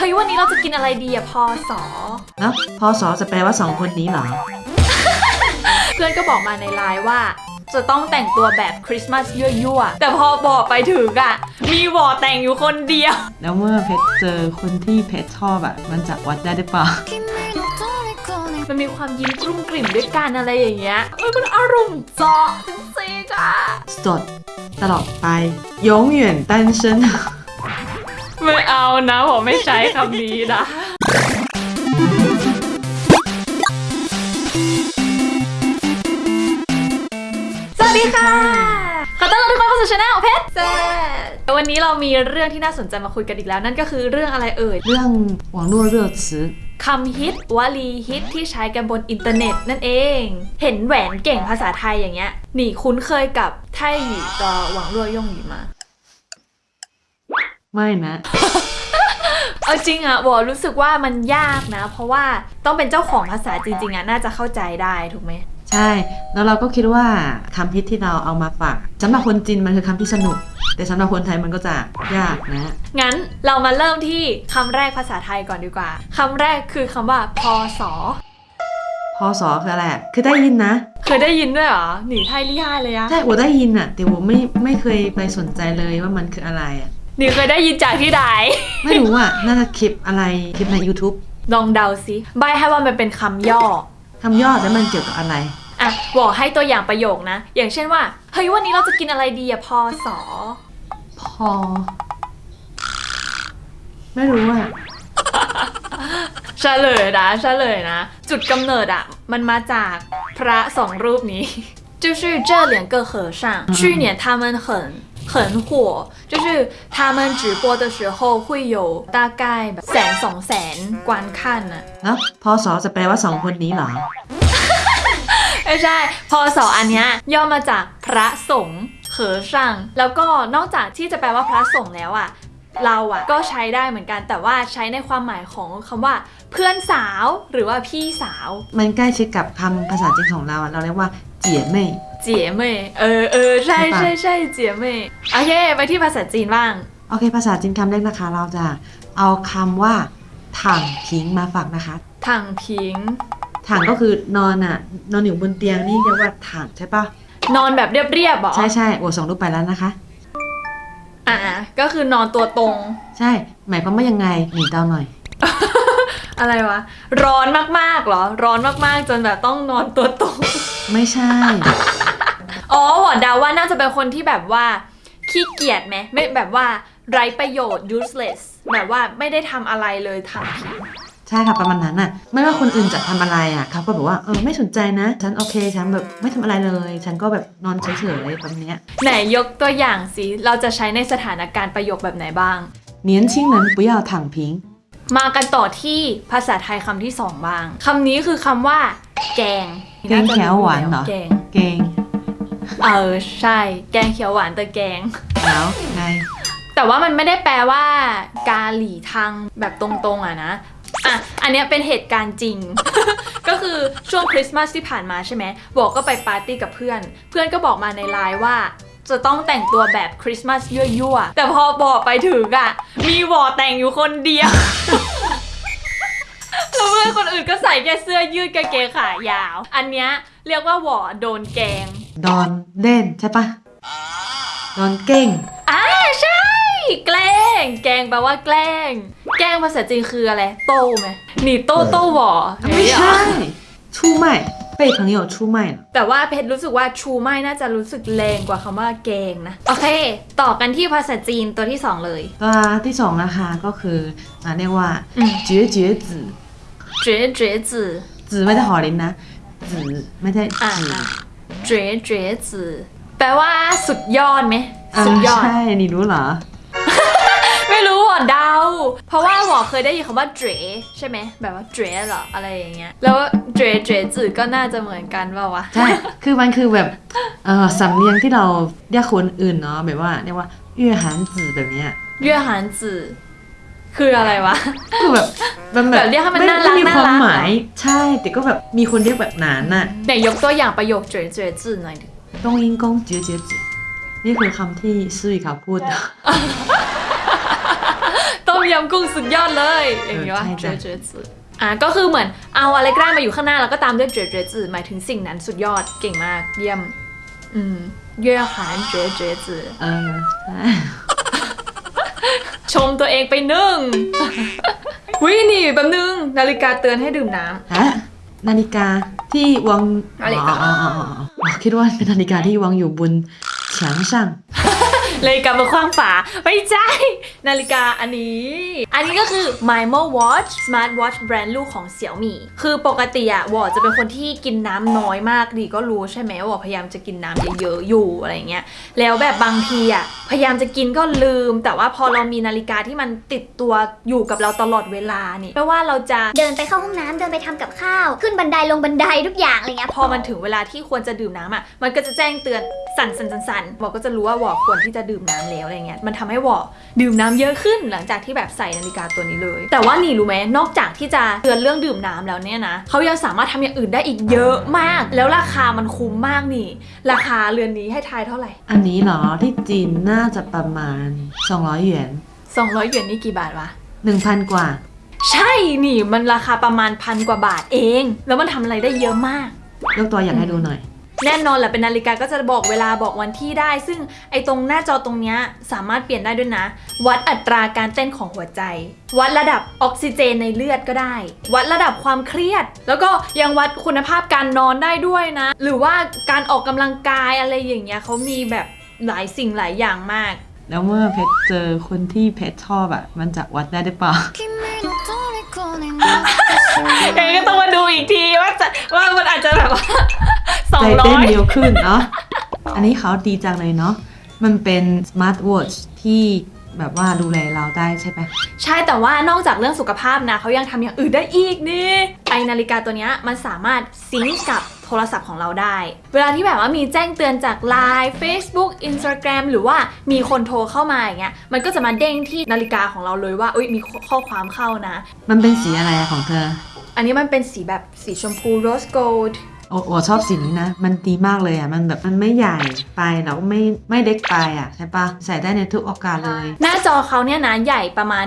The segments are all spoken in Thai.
เฮ้ยวันนี้เราจะกินอะไรดีอะพอสอแล้วพอสอจะแปลว่าสองคนนี้เหรอ เพื่อนก็บอกมาในไลน์ว่า จะต้องแต่งตัวแบบคริสต์มาสยั่วๆ แต่พอบอกไปถึงอะมีบอแต่งอยู่คนเดียว แล้วเมื่อเพชรเจอคนที่เพชรชอบอะมันจะวัดได้หรือเปล่ามันมีความยิ้มรุ่มกลิ่มด้วยกันอะไรอย่างเงี้ยเฮ้ยมันอารมณ์เจาะจริงๆอะสดตลอดไป永远单น ไม่เอานะผมไม่ใช้คำนี้นะ สวัสดีค่ะ ขอต้อนรับทุกคนเข้าสู่ช anel เพชรแซ่บวันนี้เรามีเรื่องที่น่าสนใจมาคุยกันอีกแล้ว นั่นก็คือเรื่องอะไรเอ่ย เรื่อง网络热词 คำฮิตวลีฮิตที่ใช้กันบนอินเทอร์เน็ตนั่นเอง เห็นแหวนเก่งภาษาไทยอย่างเงี้ยหนีคุ้นเคยกับไทยหยีกับหวังรั่วย่งหยีมา ไม่นะ เอาจริงอะวอรู้สึกว่ามันยากนะ เพราะว่าต้องเป็นเจ้าของภาษาจริง ๆอะน่าจะเข้าใจได้ถูกไหมใช่ แล้วเราก็คิดว่าคำฮิตที่เราเอามาฝากสำหรับคนจีนมันคือคำที่สนุก แต่สำหรับคนไทยมันก็จะยากนะ งั้นเรามาเริ่มที่คำแรกภาษาไทยก่อนดีกว่าคำแรกคือคำว่าพศพอสอคืออะไรอะคือได้ยินนะ เคยได้ยินด้วยเหรอ หนีไทยลี่ห้าเลยอะใช่我ได้ยินอะแต่我ไม่ไม่เคยไปสนใจเลยว่ามันคืออะไรอะ หนีเคยได้ยินจากที่ใด ไม่รู้อะน่าจะคลิปอะไรคลิปใน YouTube ลองเดาซิใบให้ว่ามันเป็นคำย่อ คำย่อแล้วมันเกี่ยวกับอะไร อ่ะบอกให้ตัวอย่างประโยคนะ อย่างเช่นว่า เฮ้ยวันนี้เราจะกินอะไรดีอะพอสอ พอ ไม่รู้อะ เฉลยนะเฉลยนะ จุดกำเนิดอะมันมาจากพระสองรูปนี้ 就是这两个和尚去年他们很 很火就是他们直播的时候会有大概แบบแสนสองแสน观看อะ แล้วพอสอจะแปลว่าสองคนนี้เหรอ ไม่ใช่ พอสออันเนี้ยย่อมาจากพระสงฆ์เขอช่างแล้วก็นอกจากที่จะแปลว่าพระสงฆ์แล้วอะเราอะก็ใช้ได้เหมือนกัน แต่ว่าใช้ในความหมายของคำว่า เพื่อนสาวหรือว่าพี่สาว มันใกล้ชิดกับคำภาษาจีนของเราอะเราเรียกว่าเจี๋ยเม่ย เจี๋ยเม่ยเออเออใช่ใช่ปะใช่ใช่เจี๋ยเม่ยโอเค ไปที่ภาษาจีนบ้าง โอเค ภาษาจีนคำแรกนะคะ เราจะเอาคำว่าถังพิงมาฝากนะคะ ถังพิง ถังก็คือนอนอะนอนอยู่บนเตียงนี่เรียกว่าถังใช่ปะนอนแบบเรียบๆเหรอใช่ใช่โอส่งรูปไปแล้วนะคะ อ่าก็คือนอนตัวตรง ใช่ หมายความว่ายังไงหนีเตาหน่อย อะไรวะ ร้อนมากๆเหรอ ร้อนมากๆจนแบบต้องนอนตัวตรง ไม่ใช่ อ๋อหวอเดาว่าน่าจะเป็นคนที่แบบว่าขี้เกียจไหมไม่แบบว่าไร้ประโยชน์ useless แบบว่าไม่ได้ทำอะไรเลยทำผิด ใช่ค่ะประมาณนั้นน่ะ ไม่ว่าคนอื่นจะทำอะไรอ่ะเขาก็แบบว่าเออไม่สนใจนะ ฉันโอเค ฉันแบบไม่ทำอะไรเลย ฉันก็แบบนอนเฉยๆแบบเนี้ย ไหนยกตัวอย่างสิเราจะใช้ในสถานการณ์ประโยคแบบไหนบ้าง 年轻人不要躺平 มากันต่อที่ภาษาไทยคำที่สองบ้างคำนี้คือคำว่า แกงแกงเขียวหวานเหรอ แกงเกง เออใช่ แกงเขียวหวานแต่แกงแล้วไง แต่ว่ามันไม่ได้แปลว่า กาหลีทางแบบตรงๆอะนะอะ อันเนี้ยเป็นเหตุการณ์จริง ก็คือช่วงคริสต์มาสที่ผ่านมาใช่ไหมบอกก็ไปปาร์ตี้กับเพื่อน เพื่อนก็บอกมาในไลน์ว่า จะต้องแต่งตัวแบบคริสต์มาสยั่วๆ แต่พอบอกไปถึงอะมีวอแต่งอยู่คนเดียว แล้วเพื่อนคนอื่นก็ใส่แค่เสื้อยืดกางเกงขายาว อันเนี้ยเรียกว่าหวอโดนแกง ดอนเล่นใช่ปะดอนเก่งอ่าใช่ แกล้ง แกล้งแปลว่าแกล้ง แกล้งภาษาจีนคืออะไร โต้ไหมหนีโต้โต้หวอไม่ใช่เฮ้ยเหรอชูใหม่ 被朋友出卖了 แต่ว่าเพชรรู้สึกว่าชูไม่น่าจะรู้สึกแรงกว่าคำว่าแกงนะ โอเค ต่อกันที่ภาษาจีนตัวที่สองเลย ตัวที่สองนะคะก็คืออ่าเรียกว่า อืม เจ๋เจ๋จื่อ เจ๋เจ๋จื่อ จื่อไม่ได้หอลิ้นนะจื่อไม่ใช่ อ่า จื่อ เจ๋เจ๋จื่อแปลว่าสุดยอดไหม อ่า สุดยอด ใช่นี่รู้เหรอ ไม่รู้หวอเดา เพราะว่าหวอเคยได้ยินคำว่าเจ๋ใช่ไหมแบบว่าเจ๋เหรออะไรอย่างเงี้ย แล้วเจ๋เจ๋จื่อก็น่าจะเหมือนกันเปล่าวะใช่ คือมันคือแบบเออสำเนียงที่เราเรียกคนอื่นเนาะแบบว่าเรียกว่าเยื่อหันจื่อแบบเนี้ยเยื่อหันจื่อคืออะไรวะ คือแบบมันแบบแบบเรียกให้มันไน่ารักไม่มีน่าความรักหมาย ใช่ แต่ก็แบบมีคนเรียกแบบนั้นน่ะไหนยกตัวอย่างประโยคเจ๋เจ๋จื่อหน่อยดิตงอิงกงเจ๋เจ๋จื่อนี่คือคำที่ซื่อเขาพูดต้อง มยำกุ้งสุดยอดเลยอย่างนี้ว่าเออเจใช่อจ้ะเจอจืออะก็คือเหมือนเอาอะไรก็ได้มาอยู่ข้างหน้าแล้วก็ตามด้วยเจอเจอจือหมายถึงสิ่งนั้นสุดยอดเก่งมากเยี่ยม อืมเย่หานเจอเจอจือเออใช่ชมตัวเองไปหนึ่งวินี่แป๊บนึงนาฬิกาเตือนให้ดื่มน้ำฮะนาฬิกาที่วางนาฬิกาอ๋ออ๋ออ๋ออ๋ออ๋อคิดว่าเป็นนาฬิกาที่วางอยู่บนเฉียงช่าง เลยกลับมาคว้างฝาไม่ใช่ นาฬิกาอันนี้ อันนี้ก็คือ Mimo Watch Smart Watch แบรนด์ลูกของเสี่ยวมี่คือปกติอะวอจะเป็นคนที่กินน้ำน้อยมากดีก็รู้ใช่ไหมวอพยายามจะกินน้ำเยอะๆอยู่อะไรเงี้ยแล้วแบบบางทีอะพยายามจะกินก็ลืม แต่ว่าพอเรามีนาฬิกาที่มันติดตัวอยู่กับเราตลอดเวลานี่ไม่ว่าเราจะเดินไปเข้าห้องน้ำเดินไปทำกับข้าว ขึ้นบันไดลงบันไดทุกอย่างอะไรเงี้ยพอมันถึงเวลาที่ควรจะดื่มน้ำอะมันก็จะแจ้งเตือนสั่นสั่นสั่นสั่นบอกก็จะรู้ว่าวอควรที่จะดื่มน้ำแล้วอะไรเงี้ยมันทำให้วอดื่มน้ำเยอะขึ้นหลังจากที่แบบใส่นาฬิกาตัวนี้เลย แต่ว่านี่รู้ไหมนอกจากที่จะเตือนเรื่องดื่มน้ำแล้วเนี่ยนะเขายังสามารถทำอย่างอื่นได้อีกเยอะมาก แล้วราคามันคุ้มมากนี่ ราคาเรือนนี้ให้ทายเท่าไหร่ อันนี้เหรอที่จีนน่าจะประมาณ 200 หยวน 200 หยวนนี่กี่บาทวะ 1,000 กว่า ใช่นี่มันราคาประมาณพันกว่าบาทเอง แล้วมันทำอะไรได้เยอะมากยกตัวอย่างให้ดูหน่อย แน่นอนแหละเป็นนาฬิกาก็จะบอกเวลาบอกวันที่ได้ ซึ่งไอตรงหน้าจอตรงนี้สามารถเปลี่ยนได้ด้วยนะ วัดอัตราการเต้นของหัวใจ วัดระดับออกซิเจนในเลือดก็ได้ วัดระดับความเครียด แล้วก็ยังวัดคุณภาพการนอนได้ด้วยนะ หรือว่าการออกกำลังกายอะไรอย่างเงี้ยเขามีแบบหลายสิ่งหลายอย่างมาก แล้วเมื่อเพชรเจอคนที่เพชรชอบอะมันจะวัดได้หรือเปล่าเองก็ต้องมาดูอีกทีว่าจะว่ามันอาจจะแบบว่า ใจร้เต้อนยเร็วขึ้นเนาะอันนี้เขาดีจังเลยเนาะมันเป็นสมาร์ทวอทช์ที่แบบว่าดูแลเราได้ใช่ไหมใช่แต่ว่านอกจากเรื่องสุขภาพนะเขายังทำอย่างอื่นได้อีกนี่ไอนาฬิกาตัวเนี้ยมันสามารถซิงก์กับโทรศัพท์ของเราได้ เวลาที่แบบว่ามีแจ้งเตือนจาก Line Facebook Instagram หรือว่ามีคนโทรเข้ามาอย่างเงี้ยมันก็จะมาเด้งที่นาฬิกาของเราเลยว่าอุ้ยมีข้อความเข้านะ มันเป็นสีอะไรอะของเธอ อันนี้มันเป็นสีแบบสีชมพู rose gold โอ้โอชอบสีนี้นะ มันดีมากเลยอะมันแบบมันไม่ใหญ่ไปแล้วก็ไม่ไม่เล็กไปอะใช่ปะใส่ได้ในทุกโอกาสเลย หน้าจอเขาเนี่ยนะใหญ่ประมาณ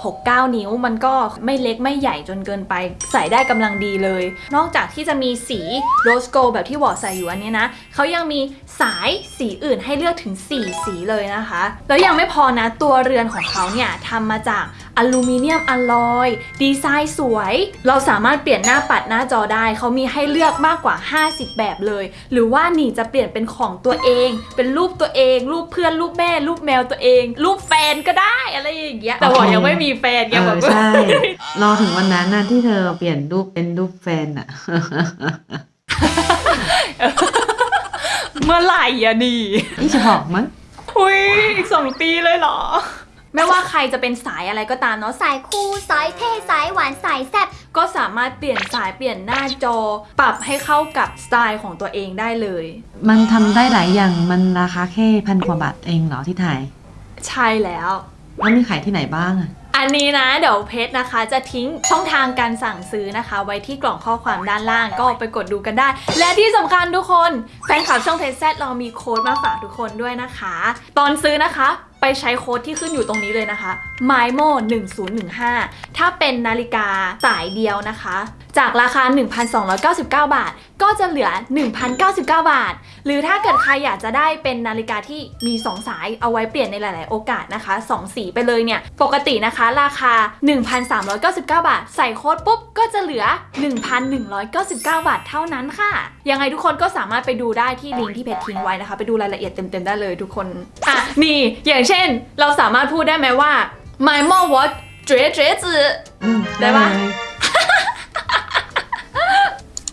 1.69 นิ้ว มันก็ไม่เล็กไม่ใหญ่จนเกินไป ใส่ได้กำลังดีเลย นอกจากที่จะมีสี rose gold แบบที่วอใส่อยู่อันนี้นะเขายังมีสายสีอื่นให้เลือกถึง 4 สีเลยนะคะ แล้วยังไม่พอนะตัวเรือนของเขาเนี่ยทำมาจาก อลูมิเนียมอลลอย ดีไซน์สวย เราสามารถเปลี่ยนหน้าปัดหน้าจอได้ เขามีให้เลือกมากกว่า 50 แบบเลย หรือว่านี่จะเปลี่ยนเป็นของตัวเอง เป็นรูปตัวเอง รูปเพื่อนรูปแม่รูปแมวตัวเอง รูปแฟนก็ได้อะไรอย่างเงี้ยแต่วอยังไม่มีแฟนไงเอแบอบใช่รอถึงวันนั้นนะที่เธอเปลี่ยนรูปเป็นรูปแฟนอะเมื่อไหร่อะนี่นี่จะหอกมั้งหุยอีกสองปีเลยเหรอ ไม่ว่าใครจะเป็นสายอะไรก็ตามเนาะสายคู่สายเท่สายหวานสายแซ่บก็สามารถเปลี่ยนสายเปลี่ยนหน้าจอ ปรับให้เข้ากับสไตล์ของตัวเองได้เลย มันทำได้หลายอย่างมันราคาแค่พันกว่าบาทเองเหรอที่ไทยใช่แล้ว แล้วมีขายที่ไหนบ้างอะอันนี้นะเดี๋ยวเพจนะคะ จะทิ้งช่องทางการสั่งซื้อนะคะ ไว้ที่กล่องข้อความด้านล่างก็ไปกดดูกันได้ และที่สำคัญทุกคนแฟนคลับช่องเทสแซเรามีโค้ดมาฝากทุกคนด้วยนะคะ ตอนซื้อนะคะ ไปใช้โค้ดที่ขึ้นอยู่ตรงนี้เลยนะคะ MIMO 1015 ถ้าเป็นนาฬิกาสายเดียวนะคะ จากราคา 1,299 บาท ก็จะเหลือ 1,099 บาท หรือถ้าเกิดใครอยากจะได้เป็นนาฬิกาที่มี 2 สายเอาไว้เปลี่ยนในหลาย ๆ โอกาสนะคะ 2 สีไปเลยเนี่ย ปกตินะคะ ราคา 1,399 บาท ใส่โค้ดปุ๊บ ก็จะเหลือ 1,199 บาทเท่านั้นค่ะ ยังไงทุกคนก็สามารถไปดูได้ที่ลิงก์ที่เพจทิ้งไว้นะคะ ไปดูรายละเอียดเต็ม ๆ ได้เลยทุกคน อะ นี่อย่างเช่น เราสามารถพูดได้ไหมว่า my mom was เจ๊เจ๊จืออืมได้ปะเลย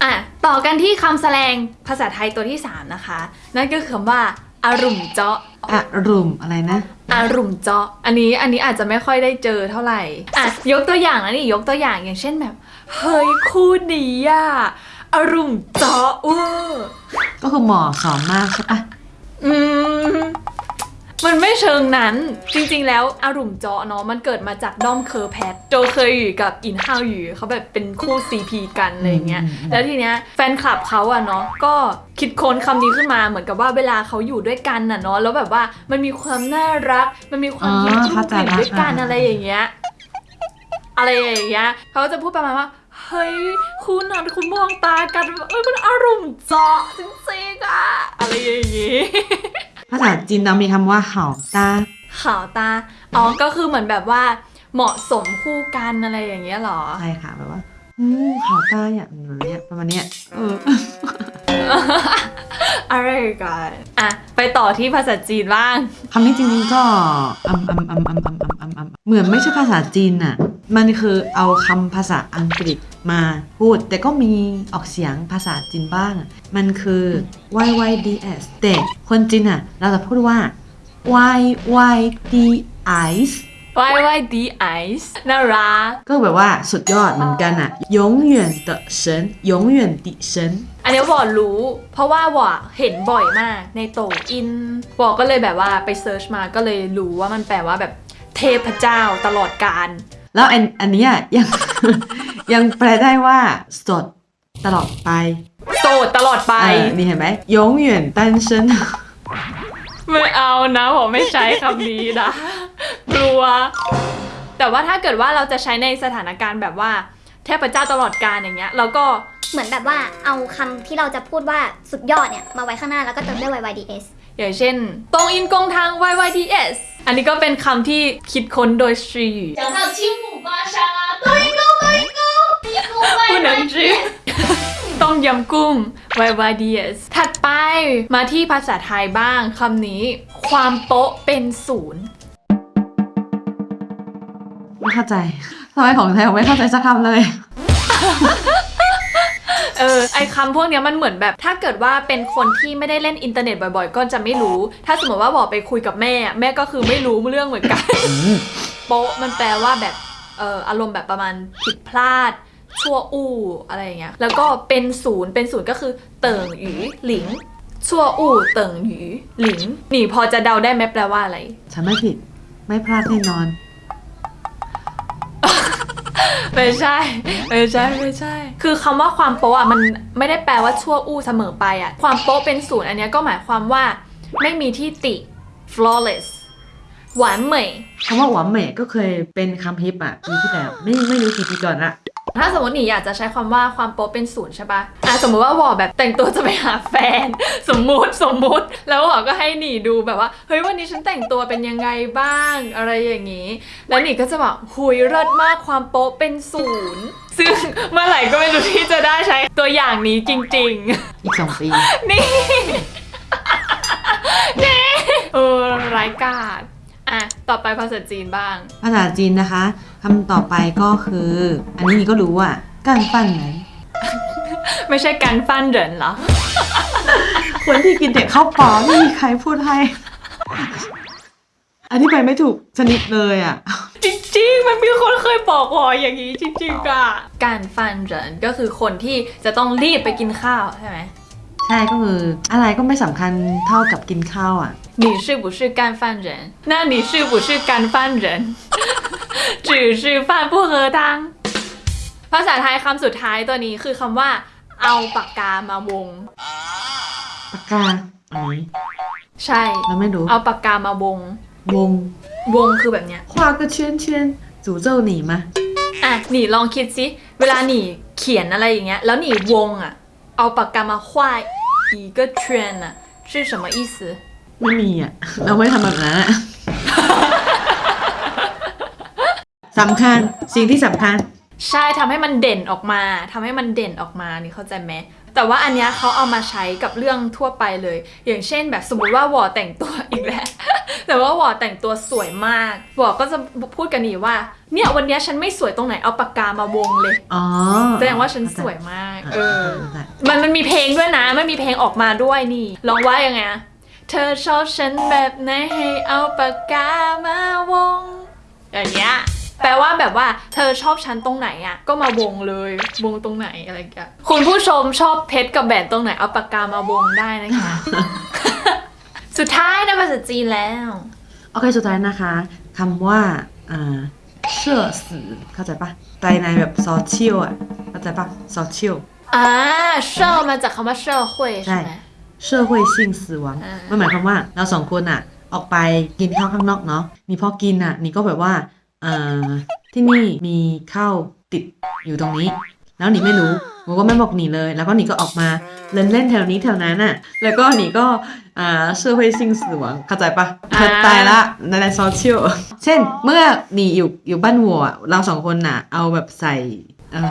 อะ ต่อกันที่คำแสดงภาษาไทยตัวที่ 3 นะคะ นั่นก็คือคำว่าอารุ่มเจาะอะรุมอะไรนะอารุ่มเจาะอันนี้อันนี้อาจจะไม่ค่อยได้เจอเท่าไหร่อะยกตัวอย่างนะนี่ยกตัวอย่างอย่างเช่นแบบ เฮ้ยคู่นี้อะอารุ่มเจาะเวอร์ก็คือหมอสอนมากใช่ปะอืม มันไม่เชิงนั้น จริงๆ แล้วอารุมเจาะเนาะมันเกิดมาจากด้อมเคอร์แพทโจเคยอยู่กับอินฮาวอยู่เขาแบบเป็นคู่ CP กันอะไรอย่างเงี้ยอืมอืมแล้วทีเนี้ยแฟนคลับเขาอะเนาะก็คิดค้นคำนี้ขึ้นมาเหมือนกับว่าเวลาเขาอยู่ด้วยกันน่ะเนาะแล้วแบบว่ามันมีความน่ารัก มันมีความยิ้มกลุ้มกลิ่นด้วยกันอะไรอย่างเงี้ยอะไรอย่างเงี้ยเขาก็จะพูดประมาณว่าเฮ้ยคุณน่ะคุณมองตากันแบบเอ้ยมันอารมณ์เจาะจริงๆอะอะไรอย่างงี้ ภาษาจีนต้องมีคำว่าเข่าตาเข่าตา อ๋อ ก็คือเหมือนแบบว่า เหมาะสมคู่กันอะไรอย่างเงี้ยหรอ ใช่ค่ะแบบว่าอืเข่าตาอย่างเงี้ยประมาณเนี้ย เออ อะไรกันอะ ไปต่อที่ภาษาจีนบ้าง คำนี้จริงๆก็อัมอัมอัมอัมอัมอัมอัมเหมือนไม่ใช่ภาษาจีนอะ มันคือเอาคำภาษาอังกฤษมาพูด แต่ก็มีออกเสียงภาษาจีนบ้างอะมันคือ yyds แต่คนจีนอ่ะ เราจะพูดว่า yyds Y Y D Ice น่ารัก ก็แบบว่าสุดยอดเหมือนกันอ่ะ永远的神永远的神 อันนี้วอรู้ เพราะว่าวอเห็นบ่อยมากในโตอินวอก็เลยแบบว่าไปเซิร์ชมาก็เลยรู้ว่ามันแปลว่าแบบเทพเจ้าตลอดกาล แล้วอันอันเนี้ยยัง ยังแปลได้ว่าสดตลอดไป โสดตลอดไป เออนี่เห็นไหม永远单身 ไม่เอานะผมไม่ใช้คำนี้นะ กลัว แต่ว่าถ้าเกิดว่าเราจะใช้ในสถานการณ์แบบว่าเทพเจ้าตลอดกาลอย่างเงี้ยเราก็ เหมือนแบบว่าเอาคำที่เราจะพูดว่าสุดยอดเนี่ย มาไว้ข้างหน้าแล้วก็เติมด้วย yyds อย่างเช่น ตรงอินกงทาง YYDS อันนี้ก็เป็นคำที่คิดค้นโดยชรี讲到亲 母巴沙拉多一个多一个不能吃ต้มยำกุ้ง YYDS ถัดไปมาที่ภาษาไทยบ้างคำนี้ ความโป๊ะเป็นศูนย์ ไม่เข้าใจทำไมของไทยผมไม่เข้าใจสักคำเลย เออไอคำพวกเนี้ยมันเหมือนแบบ ถ้าเกิดว่าเป็นคนที่ไม่ได้เล่นอินเทอร์เน็ตบ่อยๆ ก็จะไม่รู้ ถ้าสมมติว่าบอกไปคุยกับแม่ แม่ก็คือไม่รู้เรื่องเหมือนกัน โป๊ะมันแปลว่าแบบเ อออารมณ์แบบประมาณผิดพลาด ชั่วอู้อะไรอย่างเงี้ยแล้วก็เป็นศูนย์เป็นศูนย์ก็คือเติ่งหยูหลิงชั่วอู้เติ่งหยูหลิงนี่พอจะเดาได้ไหมแปลว่าอะไร ฉันไม่ผิดไม่พลาดแน่นอน ไม่ใช่ ไม่ใช่ไม่ใช่ คือคำว่าความโป๊ะอะมันไม่ได้แปลว่าชั่วอู้เสมอไปอะ ความโป๊ะเป็นศูนย์อันเนี้ยก็หมายความว่า ไม่มีที่ติ flawless หวานเหมยคำว่าหวานเหม่ก็เคยเป็นคำฮิปอะปีที่แล้วไม่ไม่รู้กี่ปีก่อนละถ้าสมมติหนีอยากจะใช้ความว่าความโป๊ะเป็นศูนย์ใช่ปะอะสมมติว่าวอแบบแต่งตัวจะไปหาแฟน สมมุติสมมุติ แล้ววอก็ให้หนีดูแบบว่าเฮ้ยวันนี้ฉันแต่งตัวเป็นยังไงบ้าง อะไรอย่างนี้ แล้วหนีก็จะบอกหุยเลิศมากความโป๊ะเป็นศูนย์ซึ่งเมื่อไหร่ก็ไม่รู้ที่จะได้ใช้ตัวอย่างนี้จริง ๆ อีกสองปีนี่นี่เออร้ายกาจอะ ต่อไปภาษาจีนบ้าง ภาษาจีนนะคะคำต่อไปก็คือ อันนี้นี่ก็รู้อะการฟันไหนไม่ใช่การฟันเหรินเหรอ คนที่กินแต่ข้าวเปล่าไม่มีใครพูดให้ อันนี้ไปไม่ถูกชนิดเลยอะ จริงๆ มันมีคนเคยบอกวออย่างนี้จริงๆอะการฟันเหรินก็คือคนที่จะต้องรีบไปกินข้าวใช่ไหม ใช่ก็คืออะไรก็ไม่สำคัญเท่ากับกินข้าวอ่ะ 你是不是干饭人那你是不是干饭人只是饭不喝汤ภาษาไทยคำสุดท้ายตัวนี้คือคำว่า เอาปากกามาวง ปากกาอันนี้ ใช่ เราไม่รู้ เอาปากกามาวง วง วงคือแบบเนี้ย 画个圈圈诅咒你吗 อ่ะหนีลองคิดสิ เวลาหนีเขียนอะไรอย่างเงี้ย แล้วหนีวงอ่ะ เอาปากกามา画一个圈อ่ะ是什么意思 ไม่มีอ่ะ เราไม่ทำแบบนั้นอะ สำคัญสิ่งที่สำคัญ ใช่ทำให้มันเด่นออกมาทำให้มันเด่นออกมานี่เข้าใจไหม แต่ว่าอันเนี้ยเขาเอามาใช้กับเรื่องทั่วไปเลย อย่างเช่นแบบสมมติว่าวอแต่งตัวอีกแล้ว แต่ว่าวอแต่งตัวสวยมากวอก็จะพูดกันนี่ว่า เนี่ยวันเนี้ยฉันไม่สวยตรงไหนเอาปากกามาวงเลย อ๋อ แสดงว่าฉันสวยมาก เออเข้าใจมันมันมีเพลงด้วยนะ มันมีเพลงออกมาด้วยนี่ ลองว่ายังไงอะเธอชอบฉันแบบไหนให้เอาปากกามาวง อย่างเงี้ย แปลว่าแบบว่าเธอชอบฉันตรงไหนอะ ก็มาวงเลยวงตรงไหนอะไรอย่างเงี้ยคุณผู้ชมชอบเพชรกับแหวนตรงไหนเอาปากกามาวงได้นะคะ สุดท้ายในภาษาจีนแล้ว โอเคสุดท้ายนะคะคำว่าอ่าเชื่อสือเข้าใจปะใจในแบบโซเชียลอะเข้าใจปะโซเชียลอ่าเชื่อมาจากคำว่าเชื่อคุยใช่ไหมเชื่อคุยชิงสือวังม่หมายความว่าเราสองคนอะ ออกไปกินข้าวข้างนอกเนาะนี่พอกินอะนี่ก็แบบว่า อ่ที่นี่มีข้าวติดอยู่ตรงนี้ แล้วหนีไม่รู้บอก็ไม่บอกหนีเลย แล้วก็หนีก็ออกมาเล่นเล่นแถวนี้แถวนั้นน่ะ แล้วก็หนีก็อ่าเชื่อไปสิ่งสวงเข้าใจปะตายละในในโซเชียลเช่น เมื่อหนีอยู่อยู่บ้านวัว เราสองคนน่ะ เอาแบบใส่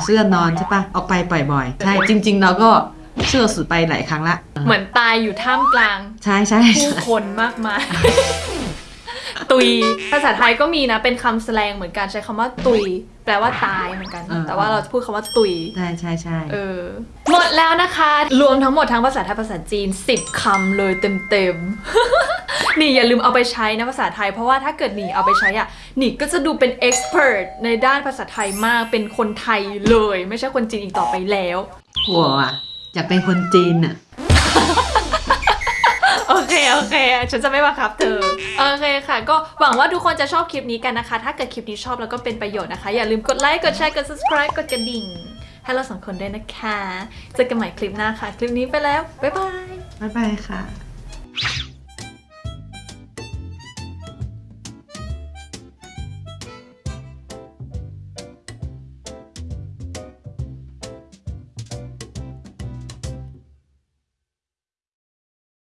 เสื้อนอนใช่ปะออกไปบ่อยๆ ใช่ จริง ๆ เราก็เชื่อสุดไปหลายครั้งละ เหมือนตายอยู่ท่ามกลาง ใช่ใช่ผู้คนมากมาย ตุย ภาษาไทยก็มีนะ เป็นคำแสลงเหมือนกันใช้คำว่าตุย แปลว่าตายเหมือนกันแต่ว่าเราจะพูดคำว่าตุย ใช่ใช่ใช่เออ หมดแล้วนะคะ รวมทั้งหมดทั้งภาษาไทยภาษาจีน 10คำเลยเต็มๆ นี่อย่าลืมเอาไปใช้นะภาษาไทย เพราะว่าถ้าเกิดหนีเอาไปใช้อะหนีก็จะดูเป็น expert ในด้านภาษาไทยมากเป็นคนไทยเลย ไม่ใช่คนจีนอีกต่อไปแล้วหัวอะอยากเป็นคนจีนอะโอเค โอเค ฉันจะไม่บังคับเธอ โอเคค่ะ ก็หวังว่าทุกคนจะชอบคลิปนี้กันนะคะ ถ้าเกิดคลิปนี้ชอบแล้วก็เป็นประโยชน์นะคะ อย่าลืมกดไลค์ กดแชร์ กด subscribe กดกระดิ่ง ให้เราสองคนด้วยนะคะ เจอกันใหม่คลิปหน้าค่ะ คลิปนี้ไปแล้ว บ๊ายบาย บ๊ายบายค่ะ